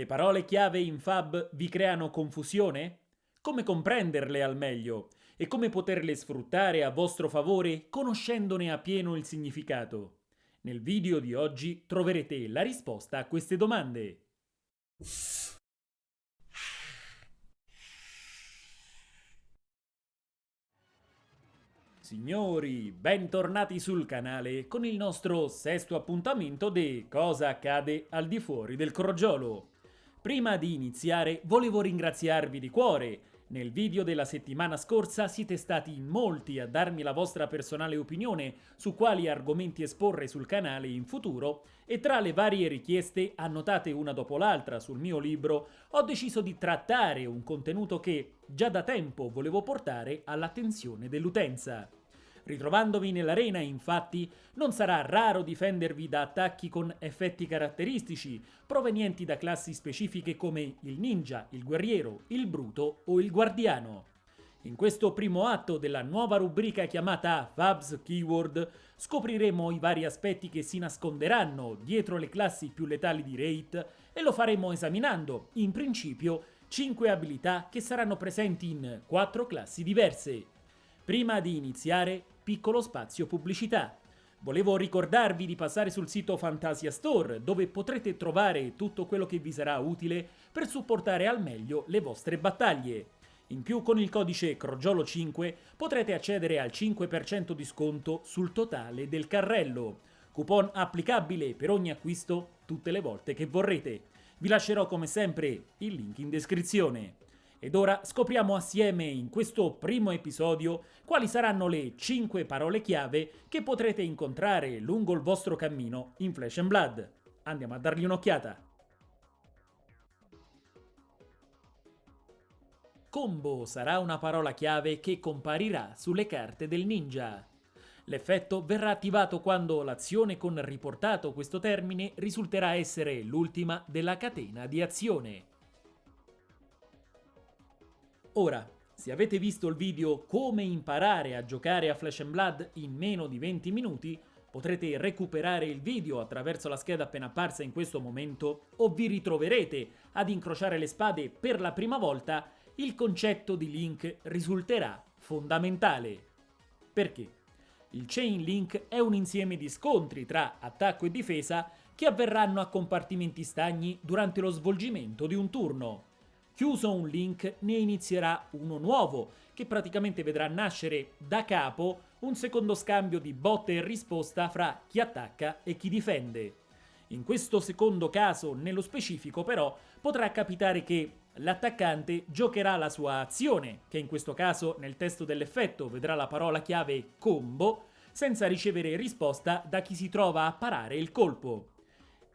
Le parole chiave in Fab vi creano confusione? Come comprenderle al meglio? E come poterle sfruttare a vostro favore conoscendone appieno il significato? Nel video di oggi troverete la risposta a queste domande. Signori, bentornati sul canale con il nostro sesto appuntamento di Cosa accade al di fuori del crogiolo. Prima di iniziare volevo ringraziarvi di cuore. Nel video della settimana scorsa siete stati in molti a darmi la vostra personale opinione su quali argomenti esporre sul canale in futuro e tra le varie richieste annotate una dopo l'altra sul mio libro ho deciso di trattare un contenuto che già da tempo volevo portare all'attenzione dell'utenza. Ritrovandovi nell'arena, infatti, non sarà raro difendervi da attacchi con effetti caratteristici, provenienti da classi specifiche come il ninja, il guerriero, il bruto o il guardiano. In questo primo atto della nuova rubrica chiamata Fabs Keyword scopriremo i vari aspetti che si nasconderanno dietro le classi più letali di Raid e lo faremo esaminando, in principio, 5 abilità che saranno presenti in 4 classi diverse. Prima di iniziare, piccolo spazio pubblicità. Volevo ricordarvi di passare sul sito Fantasia Store, dove potrete trovare tutto quello che vi sarà utile per supportare al meglio le vostre battaglie. In più con il codice CROGIOLO5 potrete accedere al 5% di sconto sul totale del carrello. Coupon applicabile per ogni acquisto tutte le volte che vorrete. Vi lascerò come sempre il link in descrizione. Ed ora scopriamo assieme in questo primo episodio quali saranno le 5 parole chiave che potrete incontrare lungo il vostro cammino in Flesh and Blood. Andiamo a dargli un'occhiata. Combo sarà una parola chiave che comparirà sulle carte del ninja. L'effetto verrà attivato quando l'azione con riportato questo termine risulterà essere l'ultima della catena di azione. Ora, se avete visto il video come imparare a giocare a Flash Blood in meno di 20 minuti, potrete recuperare il video attraverso la scheda appena apparsa in questo momento o vi ritroverete ad incrociare le spade per la prima volta, il concetto di link risulterà fondamentale. Perché? Il chain link è un insieme di scontri tra attacco e difesa che avverranno a compartimenti stagni durante lo svolgimento di un turno. Chiuso un link ne inizierà uno nuovo, che praticamente vedrà nascere da capo un secondo scambio di botte e risposta fra chi attacca e chi difende. In questo secondo caso, nello specifico però, potrà capitare che l'attaccante giocherà la sua azione, che in questo caso nel testo dell'effetto vedrà la parola chiave combo, senza ricevere risposta da chi si trova a parare il colpo.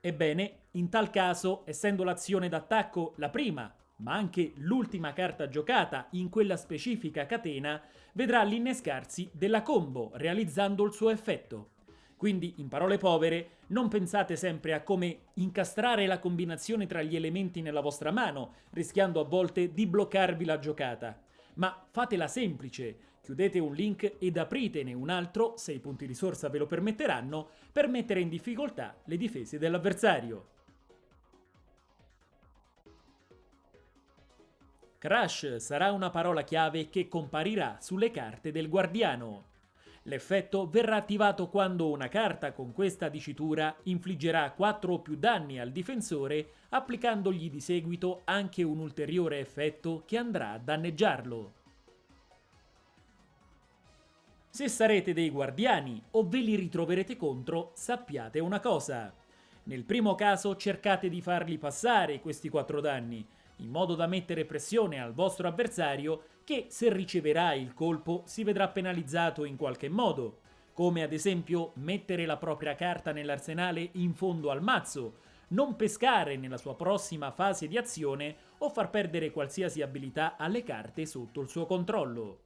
Ebbene, in tal caso, essendo l'azione d'attacco la prima ma anche l'ultima carta giocata in quella specifica catena vedrà l'innescarsi della combo realizzando il suo effetto. Quindi, in parole povere, non pensate sempre a come incastrare la combinazione tra gli elementi nella vostra mano, rischiando a volte di bloccarvi la giocata. Ma fatela semplice, chiudete un link ed apritene un altro, se i punti risorsa ve lo permetteranno, per mettere in difficoltà le difese dell'avversario. Crash sarà una parola chiave che comparirà sulle carte del guardiano. L'effetto verrà attivato quando una carta con questa dicitura infliggerà 4 o più danni al difensore applicandogli di seguito anche un ulteriore effetto che andrà a danneggiarlo. Se sarete dei guardiani o ve li ritroverete contro, sappiate una cosa. Nel primo caso cercate di farli passare questi 4 danni, in modo da mettere pressione al vostro avversario che se riceverà il colpo si vedrà penalizzato in qualche modo, come ad esempio mettere la propria carta nell'arsenale in fondo al mazzo, non pescare nella sua prossima fase di azione o far perdere qualsiasi abilità alle carte sotto il suo controllo.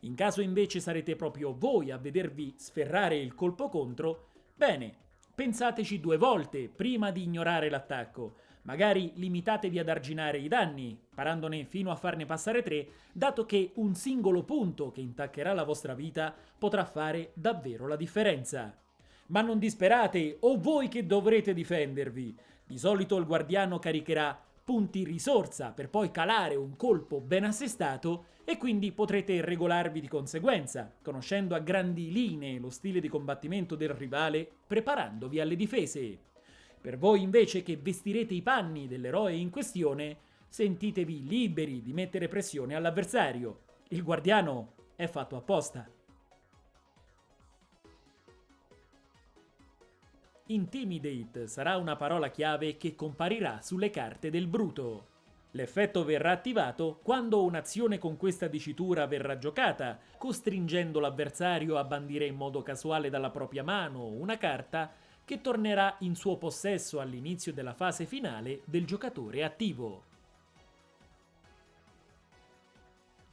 In caso invece sarete proprio voi a vedervi sferrare il colpo contro, bene, pensateci due volte prima di ignorare l'attacco, Magari limitatevi ad arginare i danni, parandone fino a farne passare 3, dato che un singolo punto che intaccherà la vostra vita potrà fare davvero la differenza. Ma non disperate, o voi che dovrete difendervi. Di solito il guardiano caricherà punti risorsa per poi calare un colpo ben assestato e quindi potrete regolarvi di conseguenza, conoscendo a grandi linee lo stile di combattimento del rivale, preparandovi alle difese. Per voi invece che vestirete i panni dell'eroe in questione, sentitevi liberi di mettere pressione all'avversario. Il guardiano è fatto apposta. Intimidate sarà una parola chiave che comparirà sulle carte del bruto. L'effetto verrà attivato quando un'azione con questa dicitura verrà giocata, costringendo l'avversario a bandire in modo casuale dalla propria mano una carta che tornerà in suo possesso all'inizio della fase finale del giocatore attivo.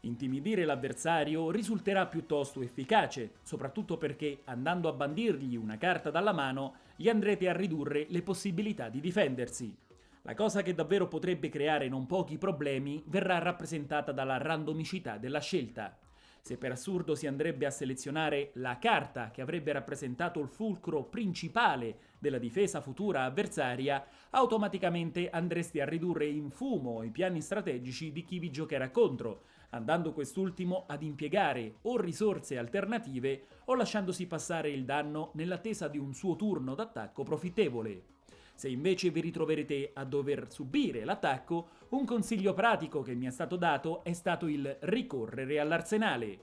Intimidire l'avversario risulterà piuttosto efficace, soprattutto perché andando a bandirgli una carta dalla mano gli andrete a ridurre le possibilità di difendersi. La cosa che davvero potrebbe creare non pochi problemi verrà rappresentata dalla randomicità della scelta. Se per assurdo si andrebbe a selezionare la carta che avrebbe rappresentato il fulcro principale della difesa futura avversaria, automaticamente andresti a ridurre in fumo i piani strategici di chi vi giocherà contro, andando quest'ultimo ad impiegare o risorse alternative o lasciandosi passare il danno nell'attesa di un suo turno d'attacco profittevole. Se invece vi ritroverete a dover subire l'attacco, un consiglio pratico che mi è stato dato è stato il ricorrere all'arsenale.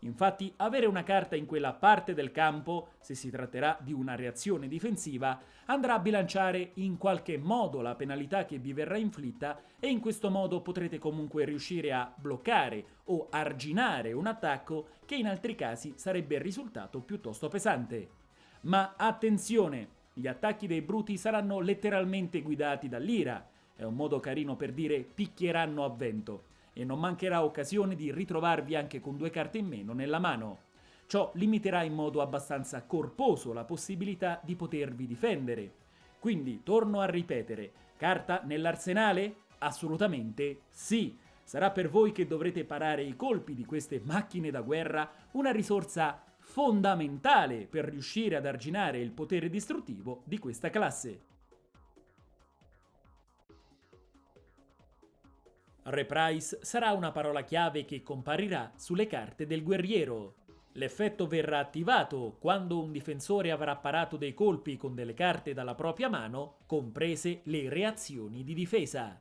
Infatti avere una carta in quella parte del campo, se si tratterà di una reazione difensiva, andrà a bilanciare in qualche modo la penalità che vi verrà inflitta e in questo modo potrete comunque riuscire a bloccare o arginare un attacco che in altri casi sarebbe risultato piuttosto pesante. Ma attenzione! Gli attacchi dei bruti saranno letteralmente guidati dall'ira, è un modo carino per dire picchieranno a vento e non mancherà occasione di ritrovarvi anche con due carte in meno nella mano. Ciò limiterà in modo abbastanza corposo la possibilità di potervi difendere. Quindi, torno a ripetere, carta nell'arsenale? Assolutamente sì! Sarà per voi che dovrete parare i colpi di queste macchine da guerra una risorsa fondamentale per riuscire ad arginare il potere distruttivo di questa classe. Reprise sarà una parola chiave che comparirà sulle carte del guerriero. L'effetto verrà attivato quando un difensore avrà parato dei colpi con delle carte dalla propria mano, comprese le reazioni di difesa.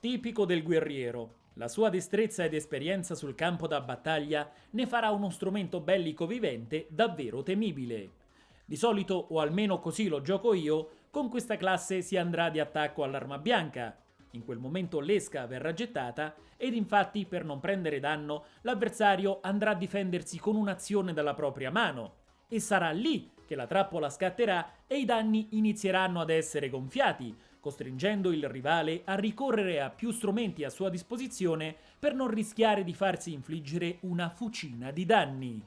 Tipico del guerriero. La sua destrezza ed esperienza sul campo da battaglia ne farà uno strumento bellico vivente davvero temibile. Di solito, o almeno così lo gioco io, con questa classe si andrà di attacco all'arma bianca. In quel momento l'esca verrà gettata ed infatti per non prendere danno l'avversario andrà a difendersi con un'azione dalla propria mano e sarà lì che la trappola scatterà e i danni inizieranno ad essere gonfiati, costringendo il rivale a ricorrere a più strumenti a sua disposizione per non rischiare di farsi infliggere una fucina di danni.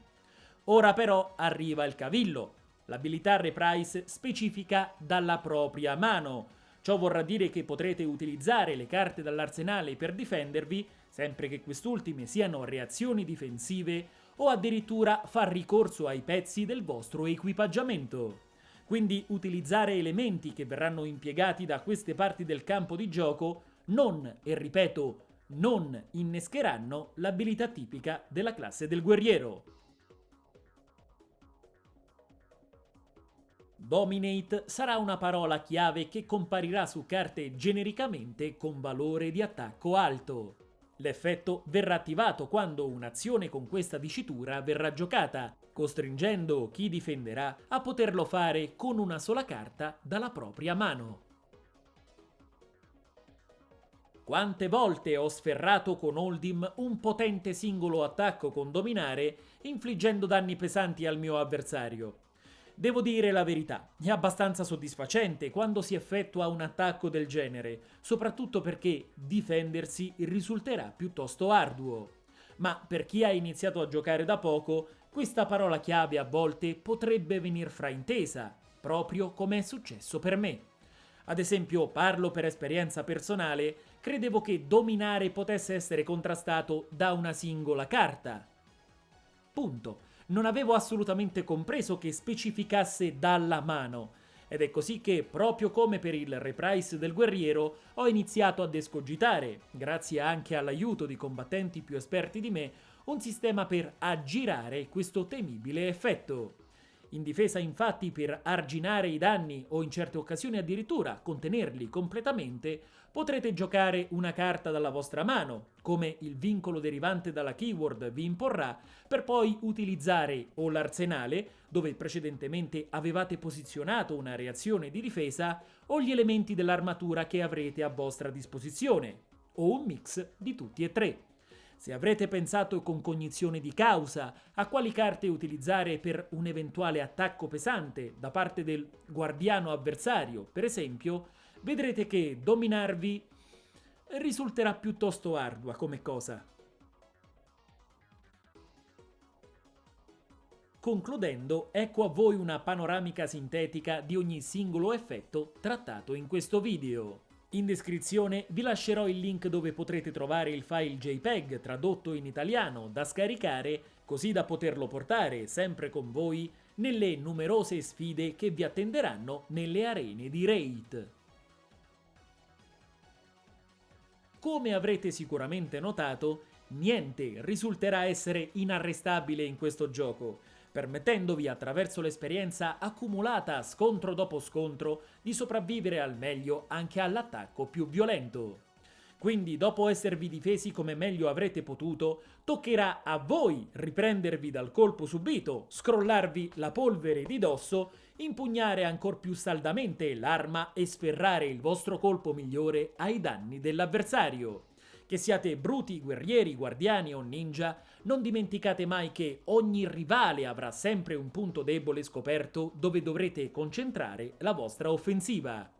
Ora però arriva il cavillo, L'abilità Reprise specifica dalla propria mano. Ciò vorrà dire che potrete utilizzare le carte dall'arsenale per difendervi, sempre che quest'ultime siano reazioni difensive, o addirittura far ricorso ai pezzi del vostro equipaggiamento. Quindi utilizzare elementi che verranno impiegati da queste parti del campo di gioco non, e ripeto, non innescheranno l'abilità tipica della classe del guerriero. Dominate sarà una parola chiave che comparirà su carte genericamente con valore di attacco alto. L'effetto verrà attivato quando un'azione con questa dicitura verrà giocata, costringendo chi difenderà a poterlo fare con una sola carta dalla propria mano. Quante volte ho sferrato con Oldim un potente singolo attacco con dominare, infliggendo danni pesanti al mio avversario. Devo dire la verità, è abbastanza soddisfacente quando si effettua un attacco del genere, soprattutto perché difendersi risulterà piuttosto arduo. Ma per chi ha iniziato a giocare da poco, questa parola chiave a volte potrebbe venir fraintesa, proprio come è successo per me. Ad esempio, parlo per esperienza personale, credevo che dominare potesse essere contrastato da una singola carta. Punto non avevo assolutamente compreso che specificasse dalla mano. Ed è così che, proprio come per il reprise del guerriero, ho iniziato ad escogitare, grazie anche all'aiuto di combattenti più esperti di me, un sistema per aggirare questo temibile effetto. In difesa infatti per arginare i danni o in certe occasioni addirittura contenerli completamente, potrete giocare una carta dalla vostra mano, come il vincolo derivante dalla keyword vi imporrà, per poi utilizzare o l'arsenale, dove precedentemente avevate posizionato una reazione di difesa, o gli elementi dell'armatura che avrete a vostra disposizione, o un mix di tutti e tre. Se avrete pensato con cognizione di causa a quali carte utilizzare per un eventuale attacco pesante da parte del guardiano avversario, per esempio, vedrete che dominarvi risulterà piuttosto ardua come cosa. Concludendo, ecco a voi una panoramica sintetica di ogni singolo effetto trattato in questo video. In descrizione vi lascerò il link dove potrete trovare il file JPEG tradotto in italiano da scaricare così da poterlo portare sempre con voi nelle numerose sfide che vi attenderanno nelle arene di Raid. Come avrete sicuramente notato, niente risulterà essere inarrestabile in questo gioco, permettendovi attraverso l'esperienza accumulata scontro dopo scontro di sopravvivere al meglio anche all'attacco più violento. Quindi dopo esservi difesi come meglio avrete potuto, toccherà a voi riprendervi dal colpo subito, scrollarvi la polvere di dosso, impugnare ancor più saldamente l'arma e sferrare il vostro colpo migliore ai danni dell'avversario. Che siate bruti, guerrieri, guardiani o ninja, non dimenticate mai che ogni rivale avrà sempre un punto debole scoperto dove dovrete concentrare la vostra offensiva.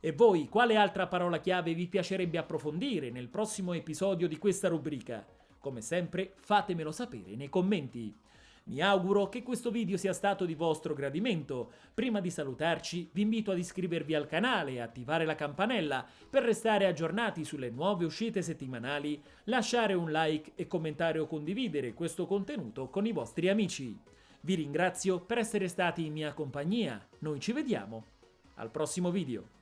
E voi, quale altra parola chiave vi piacerebbe approfondire nel prossimo episodio di questa rubrica? Come sempre, fatemelo sapere nei commenti. Mi auguro che questo video sia stato di vostro gradimento. Prima di salutarci vi invito ad iscrivervi al canale e attivare la campanella per restare aggiornati sulle nuove uscite settimanali, lasciare un like e commentare o condividere questo contenuto con i vostri amici. Vi ringrazio per essere stati in mia compagnia, noi ci vediamo al prossimo video.